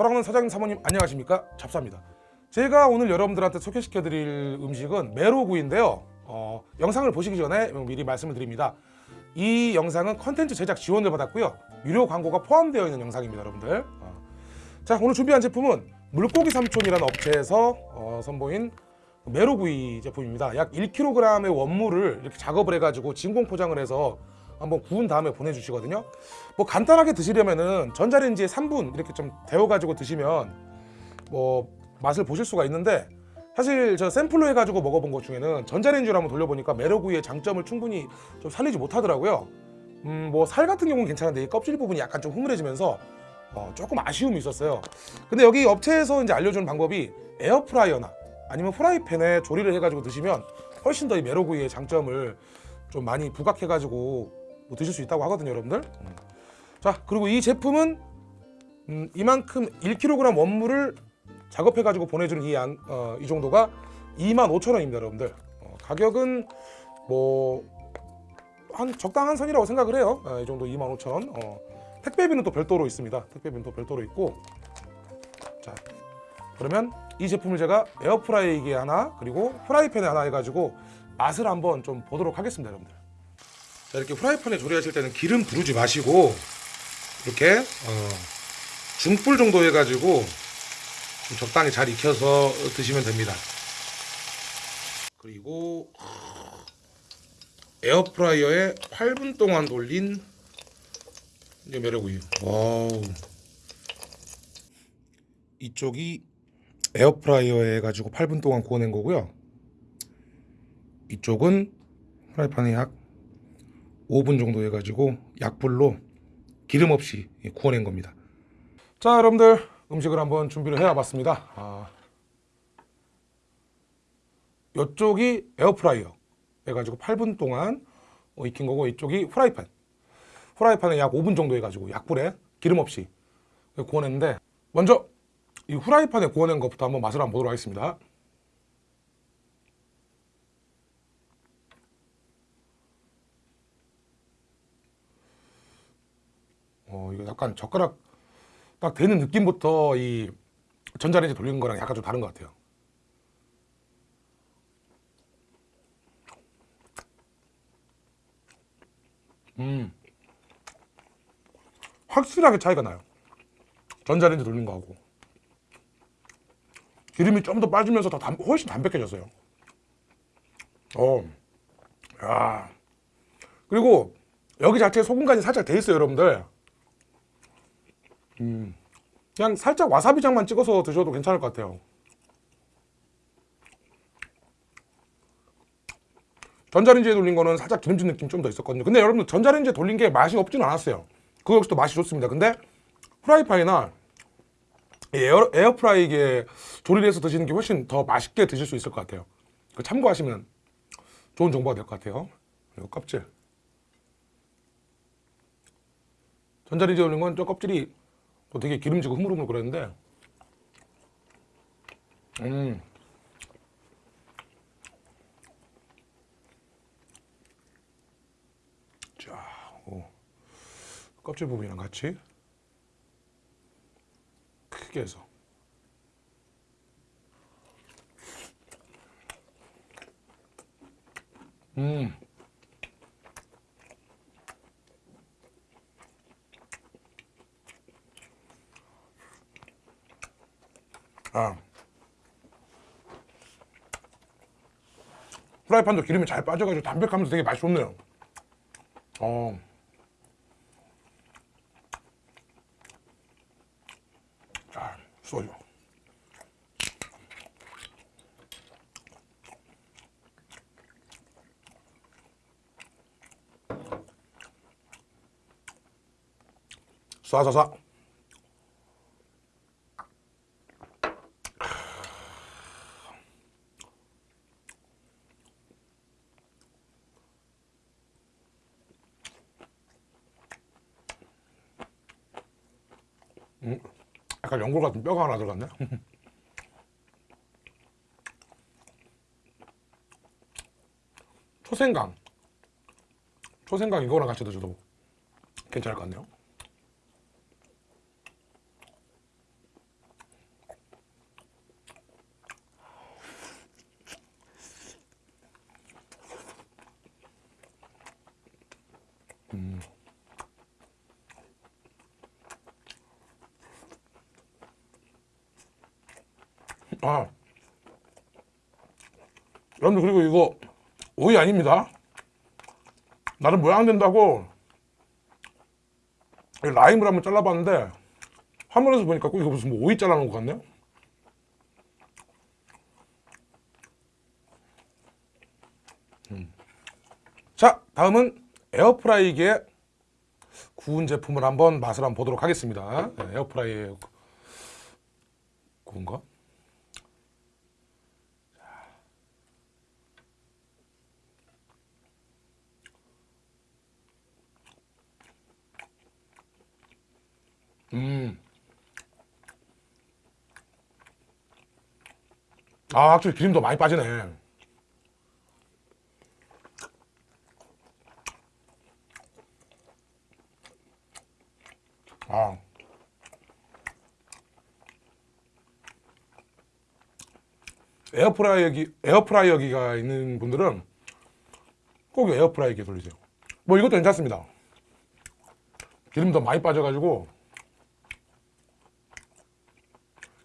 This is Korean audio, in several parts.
사랑하는 사장님 사모님 안녕하십니까? 잡사입니다. 제가 오늘 여러분들한테 소개시켜 드릴 음식은 메로구이인데요. 어, 영상을 보시기 전에 미리 말씀을 드립니다. 이 영상은 컨텐츠 제작 지원을 받았고요. 유료 광고가 포함되어 있는 영상입니다 여러분들. 어. 자 오늘 준비한 제품은 물고기 삼촌이라는 업체에서 어, 선보인 메로구이 제품입니다. 약 1kg의 원물을 이렇게 작업을 해가지고 진공 포장을 해서 한번 구운 다음에 보내주시거든요. 뭐 간단하게 드시려면은 전자레인지에 3분 이렇게 좀 데워가지고 드시면 뭐 맛을 보실 수가 있는데 사실 저 샘플로 해가지고 먹어본 것 중에는 전자레인지로 한번 돌려보니까 메로구이의 장점을 충분히 좀 살리지 못하더라고요. 음 뭐 살 같은 경우는 괜찮은데 이 껍질 부분이 약간 좀 흐물해지면서 어, 조금 아쉬움이 있었어요. 근데 여기 업체에서 이제 알려주는 방법이 에어프라이어나 아니면 프라이팬에 조리를 해가지고 드시면 훨씬 더 이 메로구이의 장점을 좀 많이 부각해가지고 뭐 드실 수 있다고 하거든요 여러분들. 음. 자 그리고 이 제품은 음, 이만큼 1kg 원물을 작업해 가지고 보내주는 이, 양, 어, 이 정도가 25,000원입니다 여러분들. 어, 가격은 뭐 한 적당한 선이라고 생각을 해요. 어, 이 정도 25,000원. 어, 택배비는 또 별도로 있습니다. 택배비는 또 별도로 있고. 자 그러면 이 제품을 제가 에어프라이기에 하나 그리고 프라이팬에 하나 해가지고 맛을 한번 좀 보도록 하겠습니다 여러분들 자 이렇게 프라이팬에 조리하실 때는 기름 두르지 마시고 이렇게 어, 중불 정도 해가지고 좀 적당히 잘 익혀서 드시면 됩니다. 그리고 에어프라이어에 8분 동안 돌린 메로구이 와우. 이쪽이 에어프라이어에 해가지고 8분 동안 구워낸 거고요. 이쪽은 프라이팬에 약 5분 정도 해가지고 약불로 기름 없이 구워낸 겁니다. 자 여러분들 음식을 한번 준비를 해 봤습니다. 아, 이쪽이 에어프라이어 해가지고 8분 동안 어, 익힌 거고 이쪽이 프라이팬. 프라이팬에 약 5분 정도 해가지고 약불에 기름 없이 구워냈는데 먼저 이 후라이팬에 구워낸 것부터 한번 맛을 한번 보도록 하겠습니다 어 이거 약간 젓가락 딱 되는 느낌부터 이 전자레인지 돌리는 거랑 약간 좀 다른 것 같아요. 음. 확실하게 차이가 나요. 전자레인지 돌린 거하고. 기름이 좀 더 빠지면서 더 담, 훨씬 담백해졌어요. 어, 야. 그리고 여기 자체에 소금간이 살짝 돼 있어요 여러분들 음, 그냥 살짝 와사비장만 찍어서 드셔도 괜찮을 것 같아요. 전자레인지에 돌린 거는 살짝 기름진 느낌 좀 더 있었거든요. 근데 여러분들 전자레인지에 돌린 게 맛이 없지는 않았어요. 그거 역시 또 맛이 좋습니다. 근데 프라이팬이나 에어, 에어프라이기에 조리를 해서 드시는 게 훨씬 더 맛있게 드실 수 있을 것 같아요. 참고하시면 좋은 정보가 될 것 같아요. 그리고 껍질. 전자레인지에 돌린 건저 껍질이 또 되게 기름지고 흐물흐물 그랬는데. 음. 껍질 부분이랑 같이 크게 해서. 음. 아. 프라이팬도 기름이 잘 빠져가지고 담백하면서 되게 맛이 좋네요. 어. 소주 쏴쏴쏴 음, 약간 연골 같은 뼈가 하나 들어갔네. 초생강. 초생강 이거랑 같이 드셔도 괜찮을 것 같네요. 음. 아. 여러분들 그리고 이거 오이 아닙니다. 나름 모양 된다고 이 라임을 한번 잘라봤는데 화면에서 보니까 꼭 이거 무슨 뭐 오이 잘라놓은 것 같네요. 음. 자 다음은 에어프라이기의 구운 제품을 한번 맛을 한번 보도록 하겠습니다. 네, 에어프라이에 구운 거 음. 아, 확실히 기름도 많이 빠지네. 아. 에어프라이어기, 에어프라이어기가 있는 분들은 꼭 에어프라이기 돌리세요. 뭐 이것도 괜찮습니다. 기름도 많이 빠져가지고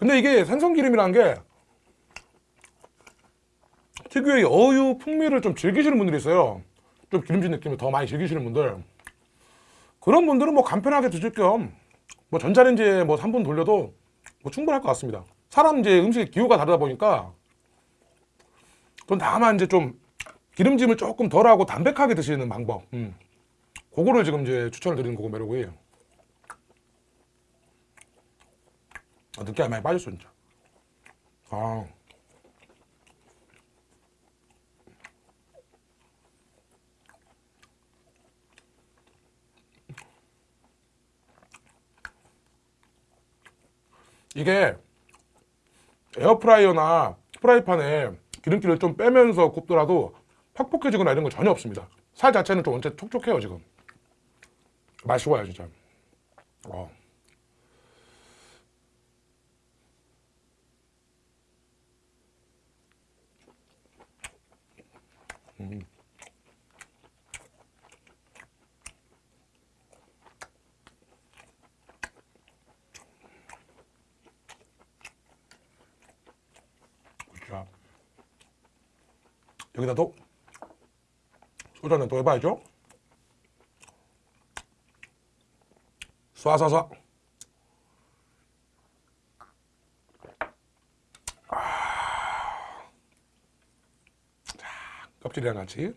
근데 이게 생선기름이라는 게 특유의 어유 풍미를 좀 즐기시는 분들이 있어요. 좀 기름진 느낌을 더 많이 즐기시는 분들. 그런 분들은 뭐 간편하게 드실 겸 뭐 전자레인지에 뭐 3분 돌려도 뭐 충분할 것 같습니다. 사람 이제 음식의 기호가 다르다 보니까 전 다만 이제 좀 기름짐을 조금 덜하고 담백하게 드시는 방법. 음. 그거를 지금 이제 추천을 드리는 거고 매력이 아, 느끼함이 많이 빠졌어 진짜 아. 이게 에어프라이어나 프라이팬에 기름기를 좀 빼면서 굽더라도 퍽퍽해지거나 이런 거 전혀 없습니다. 살 자체는 좀 원체 촉촉해요 지금. 좋아요 진짜. 어. 음. 자, 여기다도 소주 한잔 또 해봐야죠. 쏴쏴쏴. 껍질이랑 같이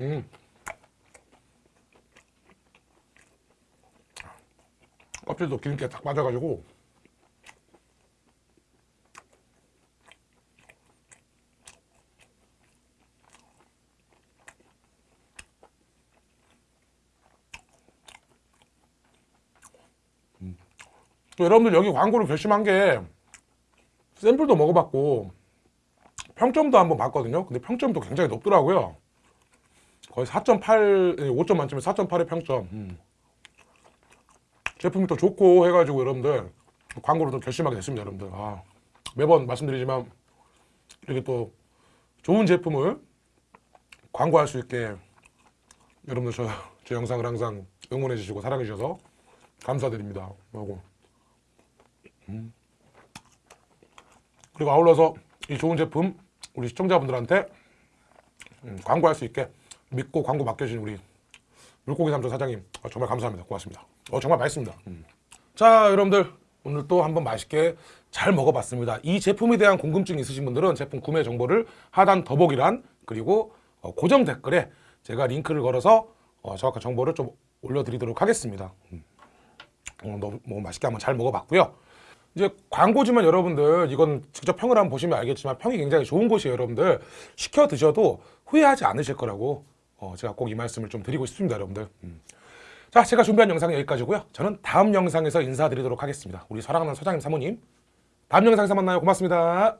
음. 껍질도 기름기가 딱 빠져가지고 여러분들 여기 광고를 결심한 게 샘플도 먹어봤고 평점도 한번 봤거든요. 근데 평점도 굉장히 높더라고요. 거의 4.8 5점 만점에 4.8의 평점. 음. 제품이 또 좋고 해가지고 여러분들 광고를 또 결심하게 됐습니다 여러분들. 아, 매번 말씀드리지만 이렇게 또 좋은 제품을 광고할 수 있게 여러분들 저, 제 영상을 항상 응원해 주시고 사랑해 주셔서 감사드립니다. 하고 음. 그리고 아울러서 이 좋은 제품 우리 시청자분들한테 음, 광고할 수 있게 믿고 광고 맡겨주신 우리 물고기 삼촌 사장님 어, 정말 감사합니다 고맙습니다 어 정말 맛있습니다 음. 자 여러분들 오늘 또 한번 맛있게 잘 먹어봤습니다 이 제품에 대한 궁금증 있으신 분들은 제품 구매 정보를 하단 더보기란 그리고 어, 고정 댓글에 제가 링크를 걸어서 어, 정확한 정보를 좀 올려드리도록 하겠습니다 음. 어, 너무, 너무 맛있게 한번 잘 먹어봤고요 이제 광고지만 여러분들 이건 직접 평을 한번 보시면 알겠지만 평이 굉장히 좋은 곳이에요 여러분들. 시켜 드셔도 후회하지 않으실 거라고 어, 제가 꼭 이 말씀을 좀 드리고 싶습니다 여러분들. 음. 자 제가 준비한 영상은 여기까지고요. 저는 다음 영상에서 인사드리도록 하겠습니다. 우리 사랑하는 사장님 사모님. 다음 영상에서 만나요. 고맙습니다